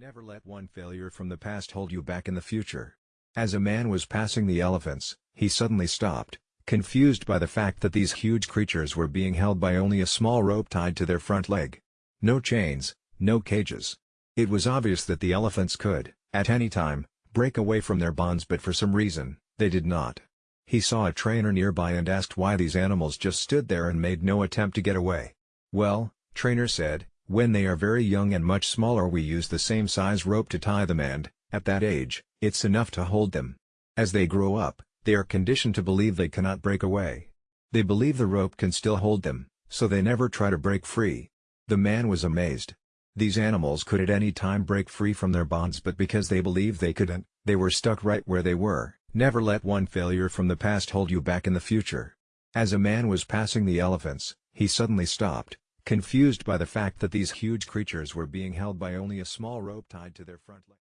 Never let one failure from the past hold you back in the future. As a man was passing the elephants, he suddenly stopped, confused by the fact that these huge creatures were being held by only a small rope tied to their front leg. No chains, no cages. It was obvious that the elephants could, at any time, break away from their bonds but for some reason, they did not. He saw a trainer nearby and asked why these animals just stood there and made no attempt to get away. Well, trainer said, when they are very young and much smaller we use the same size rope to tie them and, at that age, it's enough to hold them. As they grow up, they are conditioned to believe they cannot break away. They believe the rope can still hold them, so they never try to break free. The man was amazed. These animals could at any time break free from their bonds but because they believed they couldn't, they were stuck right where they were. Never let one failure from the past hold you back in the future. As a man was passing the elephants, he suddenly stopped, confused by the fact that these huge creatures were being held by only a small rope tied to their front leg.